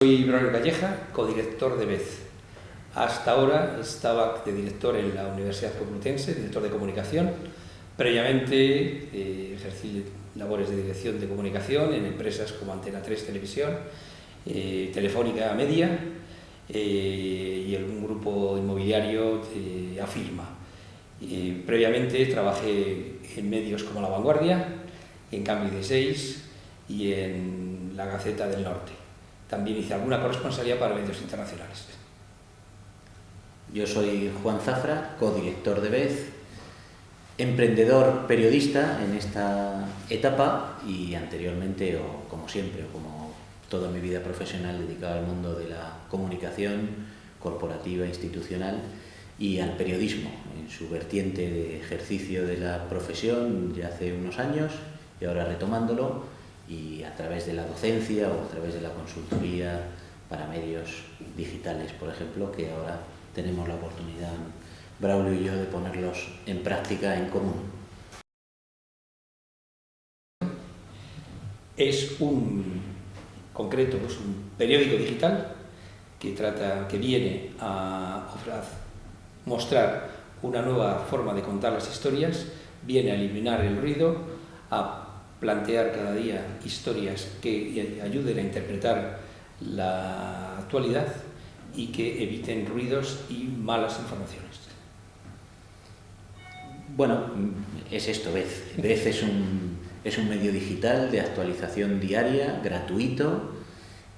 Soy Braulio Calleja, codirector de BEZ. Hasta ahora estaba de director en la Universidad Complutense, director de comunicación. Previamente eh, ejercí labores de dirección de comunicación en empresas como Antena 3 Televisión, eh, Telefónica Media eh, y un grupo inmobiliario de Previamente trabajé en medios como La Vanguardia, en Cambio 16 y en La Gaceta del Norte. También hice alguna corresponsalía para medios internacionales. Yo soy Juan Zafra, codirector de BEZ, emprendedor periodista en esta etapa y anteriormente, o como siempre, o como toda mi vida profesional dedicado al mundo de la comunicación corporativa, institucional y al periodismo, en su vertiente de ejercicio de la profesión ya hace unos años y ahora retomándolo y a través de la docencia o a través de la consultoría para medios digitales, por ejemplo, que ahora tenemos la oportunidad, Braulio y yo, de ponerlos en práctica en común. Es un concreto, es un periódico digital que, trata, que viene a mostrar una nueva forma de contar las historias, viene a eliminar el ruido, a plantear cada día historias que ayuden a interpretar la actualidad y que eviten ruidos y malas informaciones. Bueno, es esto, Vez. Vez es un, es un medio digital de actualización diaria, gratuito,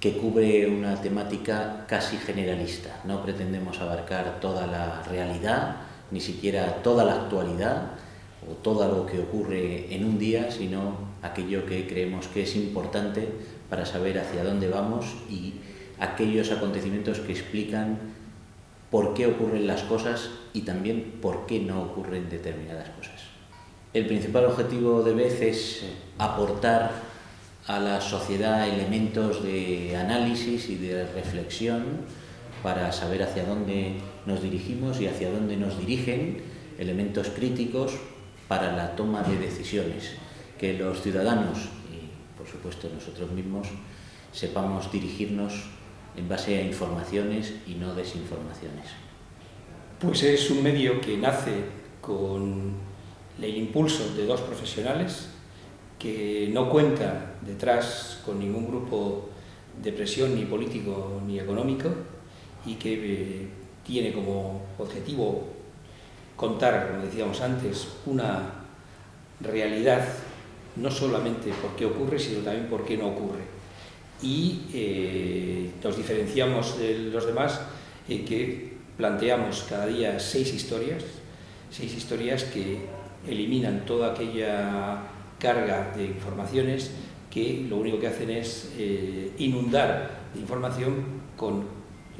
que cubre una temática casi generalista. No pretendemos abarcar toda la realidad, ni siquiera toda la actualidad o todo lo que ocurre en un día, sino aquello que creemos que es importante para saber hacia dónde vamos y aquellos acontecimientos que explican por qué ocurren las cosas y también por qué no ocurren determinadas cosas. El principal objetivo de BEZ es aportar a la sociedad elementos de análisis y de reflexión para saber hacia dónde nos dirigimos y hacia dónde nos dirigen, elementos críticos para la toma de decisiones, que los ciudadanos y por supuesto nosotros mismos sepamos dirigirnos en base a informaciones y no desinformaciones? Pues es un medio que nace con el impulso de dos profesionales, que no cuenta detrás con ningún grupo de presión ni político ni económico y que eh, tiene como objetivo contar, como decíamos antes, una realidad no solamente por qué ocurre, sino también por qué no ocurre. Y eh, nos diferenciamos de los demás en que planteamos cada día seis historias, seis historias que eliminan toda aquella carga de informaciones que lo único que hacen es eh, inundar de información con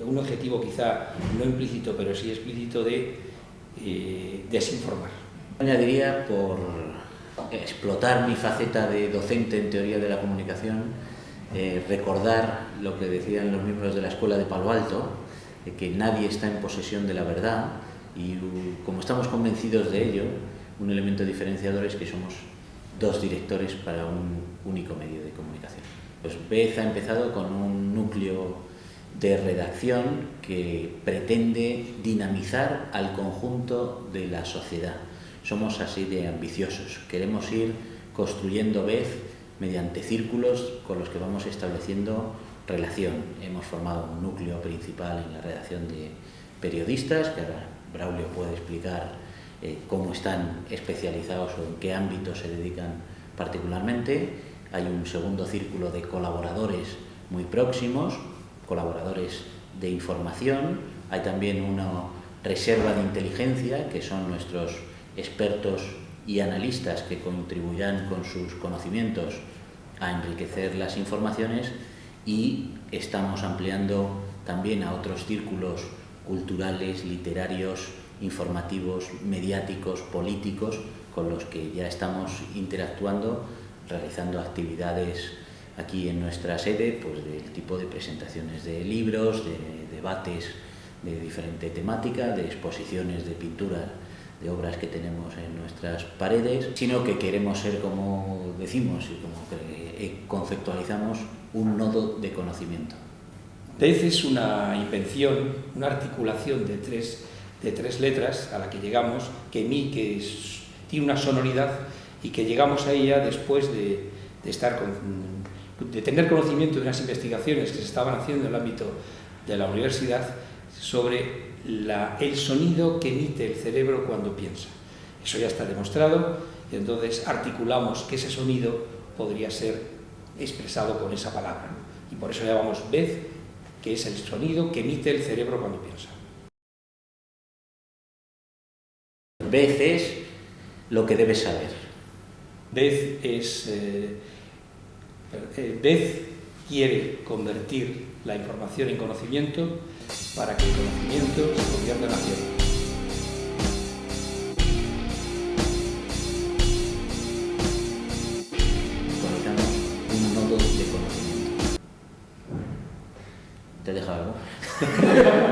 un objetivo quizá no implícito, pero sí explícito de eh, desinformar. Añadiría, por explotar mi faceta de docente en teoría de la comunicación, eh, recordar lo que decían los miembros de la Escuela de Palo Alto, de que nadie está en posesión de la verdad y como estamos convencidos de ello, un elemento diferenciador es que somos dos directores para un único medio de comunicación. Pues BEZ ha empezado con un núcleo de redacción que pretende dinamizar al conjunto de la sociedad. Somos así de ambiciosos, queremos ir construyendo BEZ mediante círculos con los que vamos estableciendo relación. Hemos formado un núcleo principal en la redacción de periodistas, que ahora Braulio puede explicar eh, cómo están especializados o en qué ámbitos se dedican particularmente. Hay un segundo círculo de colaboradores muy próximos, colaboradores de información. Hay también una reserva de inteligencia, que son nuestros expertos y analistas que contribuirán con sus conocimientos a enriquecer las informaciones y estamos ampliando también a otros círculos culturales, literarios, informativos, mediáticos, políticos, con los que ya estamos interactuando, realizando actividades aquí en nuestra sede, pues del tipo de presentaciones de libros, de debates de diferente temática, de exposiciones de pintura de obras que tenemos en nuestras paredes, sino que queremos ser, como decimos y como eh, conceptualizamos, un nodo de conocimiento. DEZ es una invención, una articulación de tres, de tres letras a la que llegamos, que mi, que tiene una sonoridad y que llegamos a ella después de, de estar de tener conocimiento de unas investigaciones que se estaban haciendo en el ámbito de la universidad sobre el sonido que emite el cerebro cuando piensa. Eso ya está demostrado y entonces articulamos que ese sonido podría ser expresado con esa palabra. Y por eso llamamos vez, que es el sonido que emite el cerebro cuando piensa. Vez es lo que debes saber. Vez es... Eh, eh quiere convertir la información en conocimiento para que el conocimiento se convierta en acción. ¿Te dejado?